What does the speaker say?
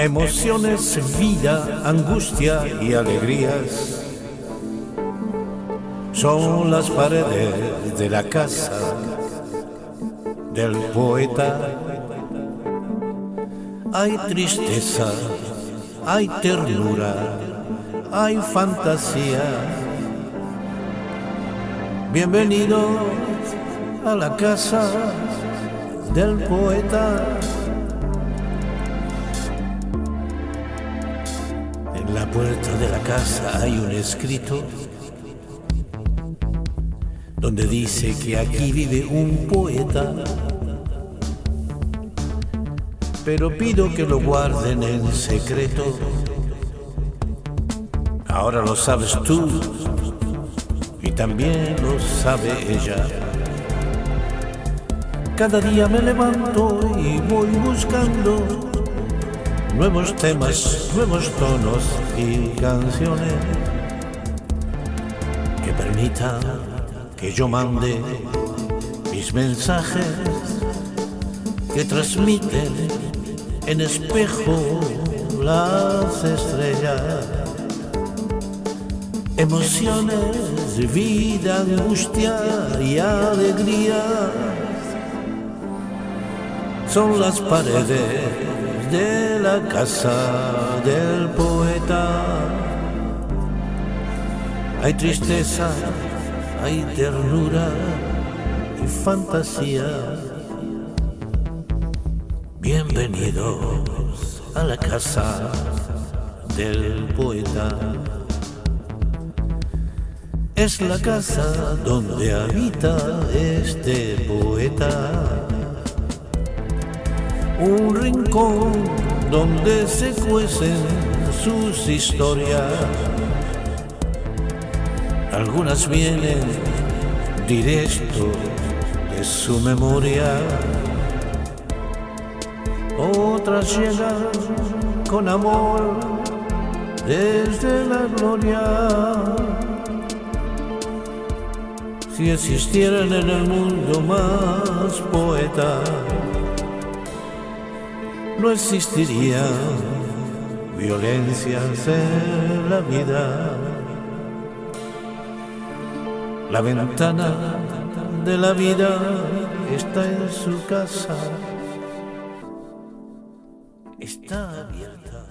Emociones, vida, angustia y alegrías son las paredes de la casa del poeta. Hay tristeza, hay ternura, hay fantasía. Bienvenidos a la casa del poeta. En la puerta de la casa hay un escrito donde dice que aquí vive un poeta. Pero pido que lo guarden en secreto. Ahora lo sabes tú y también lo sabe ella. Cada día me levanto y voy buscando nuevos temas, nuevos tonos y canciones que permitan que yo mande mis mensajes que transmiten en espejo las estrellas, emociones, vida, angustia y alegría. Son las paredes de la casa del poeta. Hay tristeza, hay ternura y fantasía. Bienvenidos a la casa del poeta. Es la casa donde habita este poeta un rincón donde se cuecen sus historias. Algunas vienen directo de su memoria, otras llegan con amor desde la gloria. Si existieran en el mundo más poetas, no existiría violencias en la vida. La ventana de la vida está en su casa, está abierta.